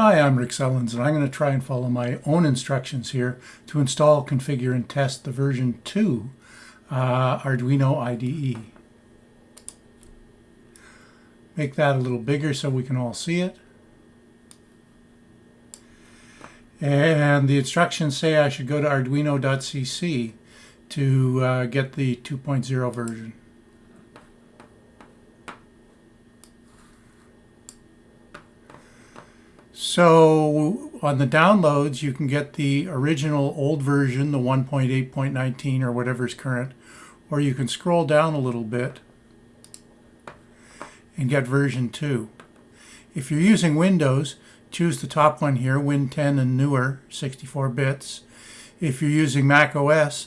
Hi, I'm Rick Sellens, and I'm going to try and follow my own instructions here to install, configure, and test the version 2 uh, Arduino IDE. Make that a little bigger so we can all see it. And the instructions say I should go to arduino.cc to uh, get the 2.0 version. So on the downloads, you can get the original old version, the 1.8.19 or whatever is current, or you can scroll down a little bit and get version 2. If you're using Windows, choose the top one here, Win 10 and newer, 64 bits. If you're using Mac OS,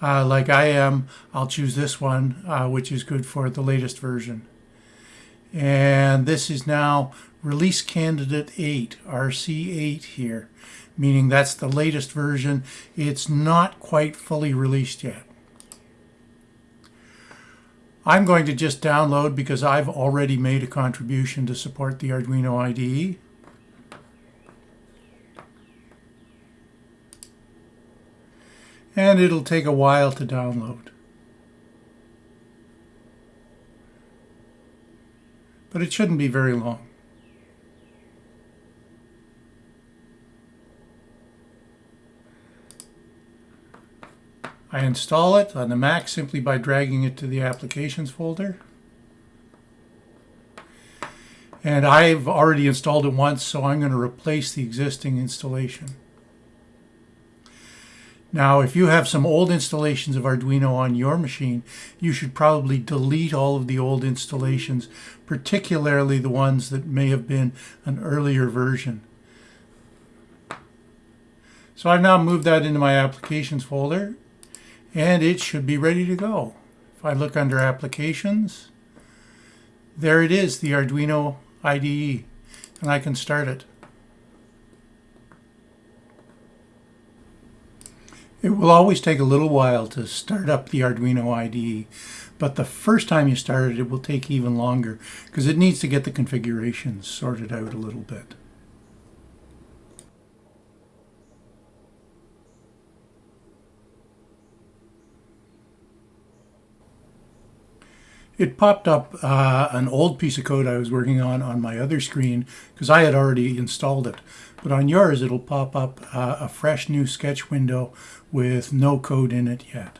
uh, like I am, I'll choose this one, uh, which is good for the latest version. And this is now release candidate 8, RC8 here, meaning that's the latest version. It's not quite fully released yet. I'm going to just download because I've already made a contribution to support the Arduino IDE. And it'll take a while to download. But it shouldn't be very long. I install it on the Mac simply by dragging it to the Applications folder. And I've already installed it once, so I'm going to replace the existing installation. Now, if you have some old installations of Arduino on your machine, you should probably delete all of the old installations, particularly the ones that may have been an earlier version. So I've now moved that into my Applications folder and it should be ready to go. If I look under applications, there it is, the Arduino IDE, and I can start it. It will always take a little while to start up the Arduino IDE, but the first time you start it, it will take even longer because it needs to get the configurations sorted out a little bit. it popped up uh, an old piece of code I was working on on my other screen because I had already installed it. But on yours, it'll pop up uh, a fresh new sketch window with no code in it yet.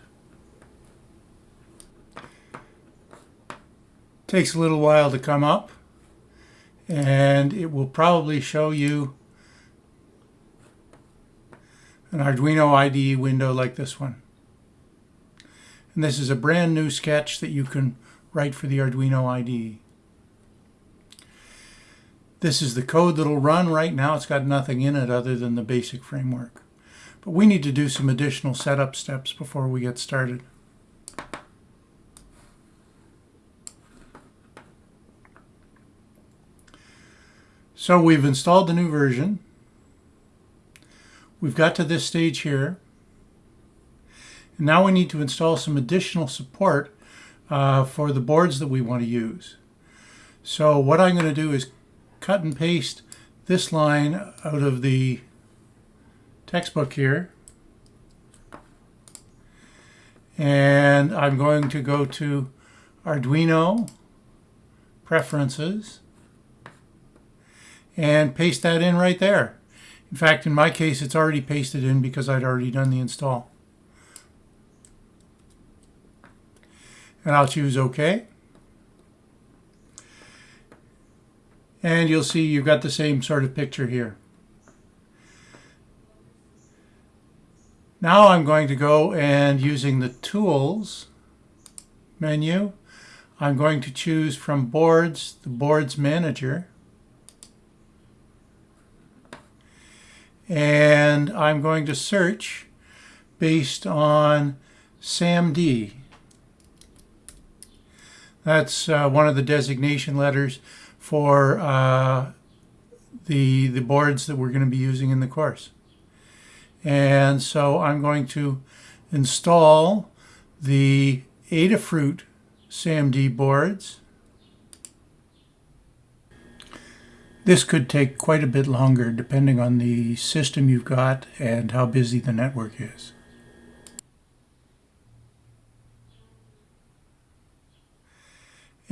Takes a little while to come up and it will probably show you an Arduino IDE window like this one. And this is a brand new sketch that you can write for the Arduino IDE. This is the code that'll run right now. It's got nothing in it other than the basic framework. But we need to do some additional setup steps before we get started. So we've installed the new version. We've got to this stage here. And now we need to install some additional support uh, for the boards that we want to use. So what I'm going to do is cut and paste this line out of the textbook here. And I'm going to go to Arduino Preferences and paste that in right there. In fact, in my case, it's already pasted in because I'd already done the install. and I'll choose OK. And you'll see you've got the same sort of picture here. Now I'm going to go and using the Tools menu, I'm going to choose from Boards, the Boards Manager. And I'm going to search based on SAMD. That's uh, one of the designation letters for uh, the, the boards that we're going to be using in the course. And so I'm going to install the Adafruit SAMD boards. This could take quite a bit longer depending on the system you've got and how busy the network is.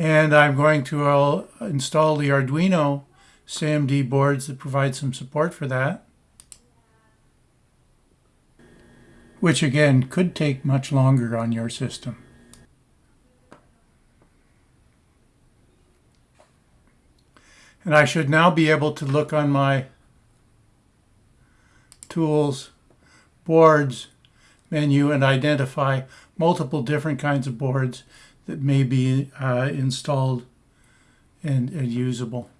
And I'm going to uh, install the Arduino SAMD boards that provide some support for that. Which again could take much longer on your system. And I should now be able to look on my Tools, Boards menu and identify multiple different kinds of boards that may be uh, installed and, and usable.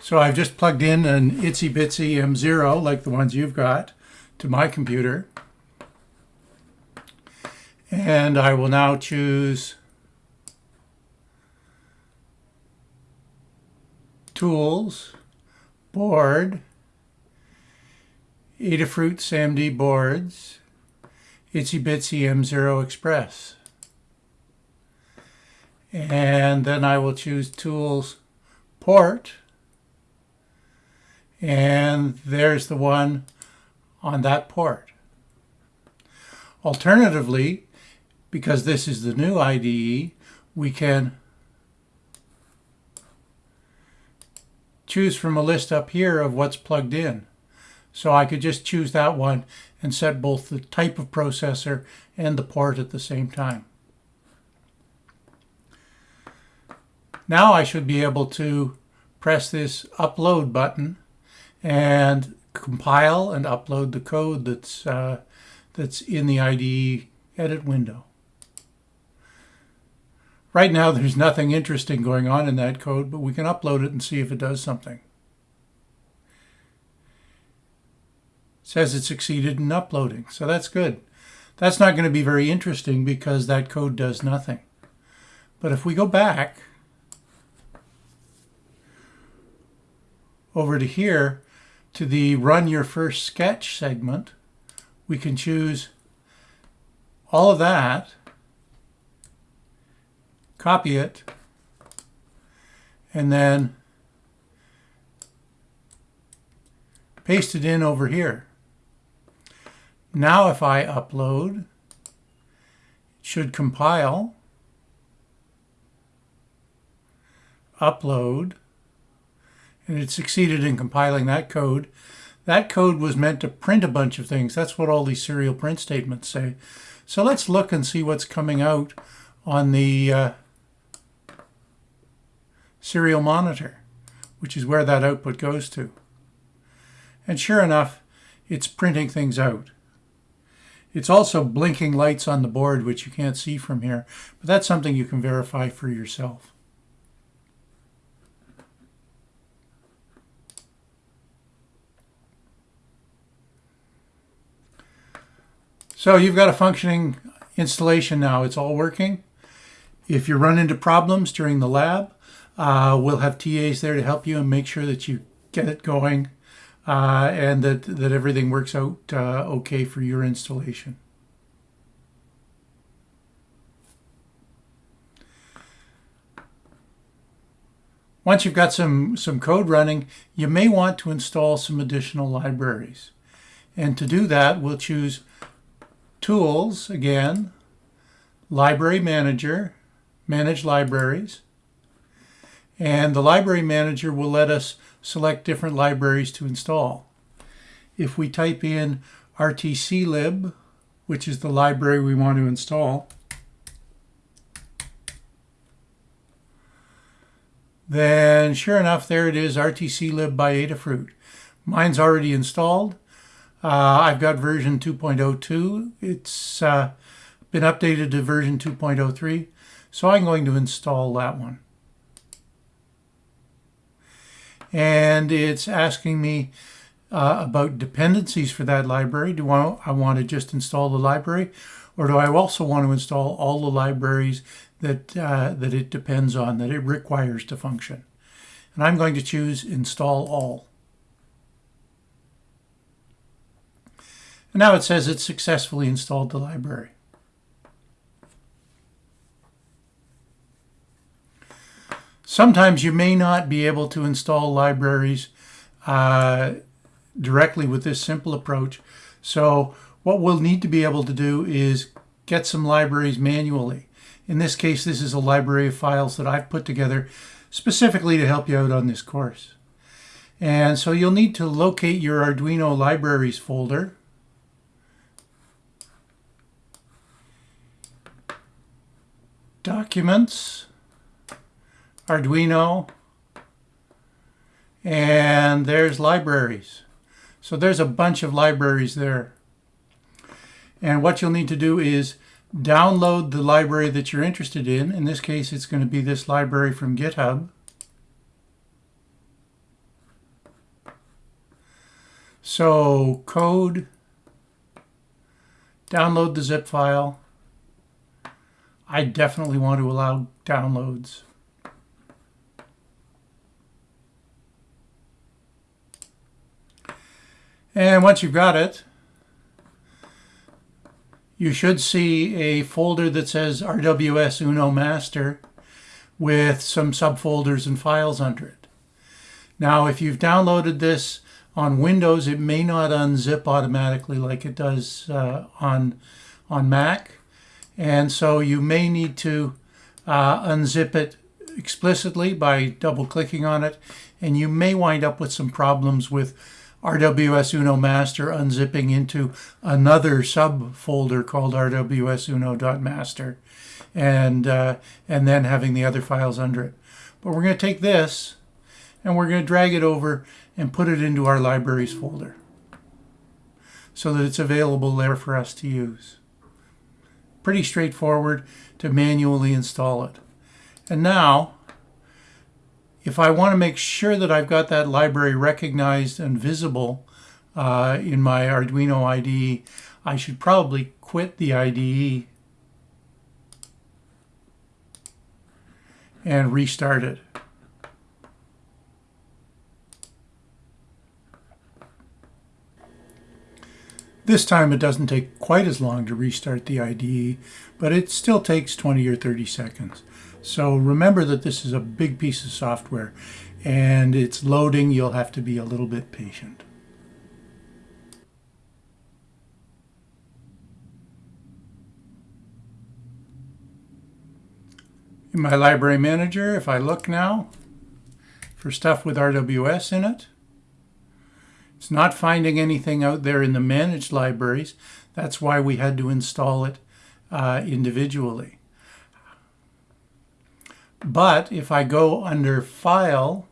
So I've just plugged in an Itsy Bitsy M0 like the ones you've got to my computer. And I will now choose Tools, Board, Adafruit SAMD boards, Itsy Bitsy M0 Express. And then I will choose Tools, Port, and there's the one on that port. Alternatively, because this is the new IDE, we can choose from a list up here of what's plugged in. So I could just choose that one and set both the type of processor and the port at the same time. Now I should be able to press this upload button and compile and upload the code that's uh, that's in the IDE edit window. Right now there's nothing interesting going on in that code, but we can upload it and see if it does something. Says it succeeded in uploading, so that's good. That's not going to be very interesting because that code does nothing. But if we go back over to here to the run your first sketch segment, we can choose all of that copy it, and then paste it in over here. Now if I upload, it should compile, upload, and it succeeded in compiling that code. That code was meant to print a bunch of things. That's what all these serial print statements say. So let's look and see what's coming out on the uh, serial monitor, which is where that output goes to. And sure enough, it's printing things out. It's also blinking lights on the board, which you can't see from here, but that's something you can verify for yourself. So you've got a functioning installation now. It's all working. If you run into problems during the lab, uh, we'll have TAs there to help you and make sure that you get it going uh, and that, that everything works out uh, okay for your installation. Once you've got some, some code running, you may want to install some additional libraries. And to do that, we'll choose Tools, again, Library Manager, Manage Libraries, and the library manager will let us select different libraries to install. If we type in rtclib, which is the library we want to install, then sure enough, there it is, rtclib by Adafruit. Mine's already installed. Uh, I've got version 2.02. It's uh, been updated to version 2.03, so I'm going to install that one and it's asking me uh, about dependencies for that library. Do I, I want to just install the library or do I also want to install all the libraries that, uh, that it depends on, that it requires to function? And I'm going to choose install all. And now it says it's successfully installed the library. Sometimes you may not be able to install libraries uh, directly with this simple approach. So what we'll need to be able to do is get some libraries manually. In this case, this is a library of files that I've put together specifically to help you out on this course. And so you'll need to locate your Arduino libraries folder. Documents, Arduino, and there's libraries. So there's a bunch of libraries there. And what you'll need to do is download the library that you're interested in. In this case, it's going to be this library from GitHub. So code, download the zip file. I definitely want to allow downloads. And once you've got it, you should see a folder that says RWS Uno Master with some subfolders and files under it. Now, if you've downloaded this on Windows, it may not unzip automatically like it does uh, on, on Mac. And so you may need to uh, unzip it explicitly by double clicking on it. And you may wind up with some problems with RWS Uno Master unzipping into another subfolder called RWS Uno.master and, uh, and then having the other files under it. But we're going to take this and we're going to drag it over and put it into our libraries folder so that it's available there for us to use. Pretty straightforward to manually install it. And now if I want to make sure that I've got that library recognized and visible uh, in my Arduino IDE, I should probably quit the IDE and restart it. This time it doesn't take quite as long to restart the IDE, but it still takes 20 or 30 seconds. So remember that this is a big piece of software and it's loading. You'll have to be a little bit patient. In my library manager, if I look now for stuff with RWS in it, it's not finding anything out there in the managed libraries. That's why we had to install it uh, individually. But if I go under File,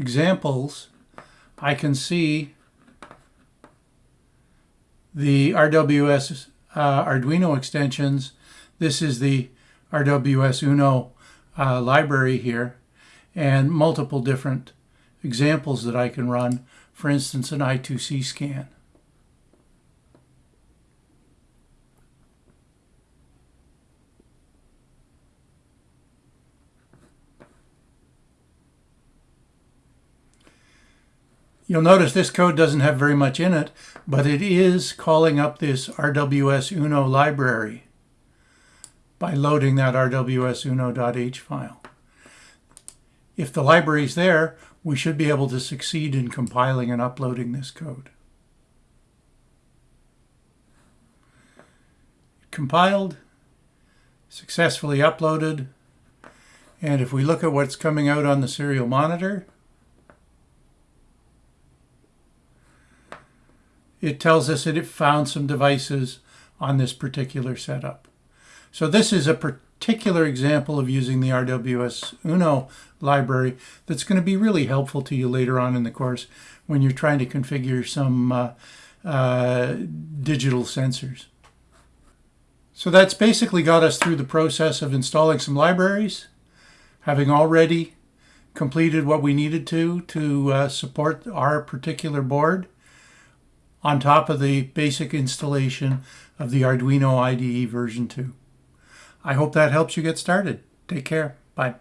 Examples, I can see the RWS uh, Arduino extensions. This is the RWS Uno uh, library here and multiple different examples that I can run. For instance, an I2C scan. You'll notice this code doesn't have very much in it, but it is calling up this RWS Uno library by loading that RWS Uno.h file. If the library is there, we should be able to succeed in compiling and uploading this code. Compiled, successfully uploaded, and if we look at what's coming out on the serial monitor, it tells us that it found some devices on this particular setup. So this is a particular example of using the RWS Uno library that's going to be really helpful to you later on in the course when you're trying to configure some uh, uh, digital sensors. So that's basically got us through the process of installing some libraries, having already completed what we needed to to uh, support our particular board on top of the basic installation of the Arduino IDE version 2. I hope that helps you get started. Take care. Bye.